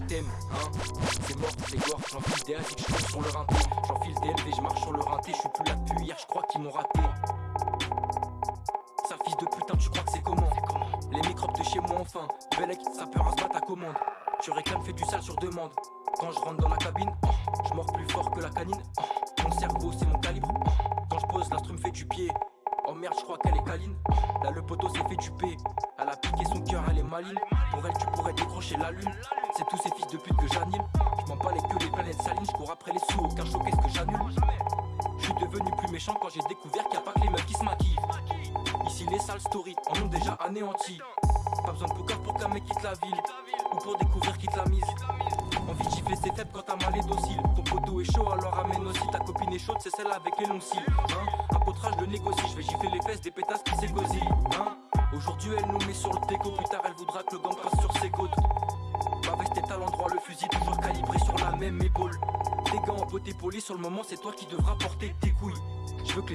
t'aime, hein. C'est mort, c'est gore, j'enfile des asiques, je sur le rinté. J'enfile des LV, je marche sur le rinté, je suis plus là depuis hier, je crois qu'ils m'ont raté. Sale fils de putain, tu crois que c'est comment? Les microbes de chez moi enfin, Belek, ça peut se battre à commande. Tu réclames, fais du sale sur demande. Quand je rentre dans la cabine, oh, je mords plus fort que la canine oh, Mon cerveau c'est mon calibre, oh, quand je pose l'instru me fait du pied. Oh merde, je crois qu'elle est câline. Là, le poteau s'est fait duper. Elle a piqué son cœur, elle est maligne. Pour elle, tu pourrais décrocher la lune. C'est tous ces fils de pute que j'anime. Je m'en bats les queues, les planètes salines. Je après les sous, aucun choc, est-ce que j'annule Je suis devenu plus méchant quand j'ai découvert qu'il n'y a pas que les meufs qui se maquillent. Ici, les sales stories en ont déjà anéanti. Pas besoin de poker pour qu'un mec quitte la ville. Ou pour découvrir quitte la mise. Envie de gifler ses faibles quand ta mal est docile. Ton poteau est chaud, alors amène aussi. Ta copine est chaude, c'est celle avec les longs cils. Hein? Apôtrage de négocie, je vais gifler les fesses des pétasses qui s'égosillent. Hein? Aujourd'hui, elle nous met sur le déco. Plus tard, elle voudra que le gang passe sur ses côtes. Toujours calibré sur la même épaule. Des gants en beauté poli, sur le moment, c'est toi qui devras porter tes couilles. Je veux que les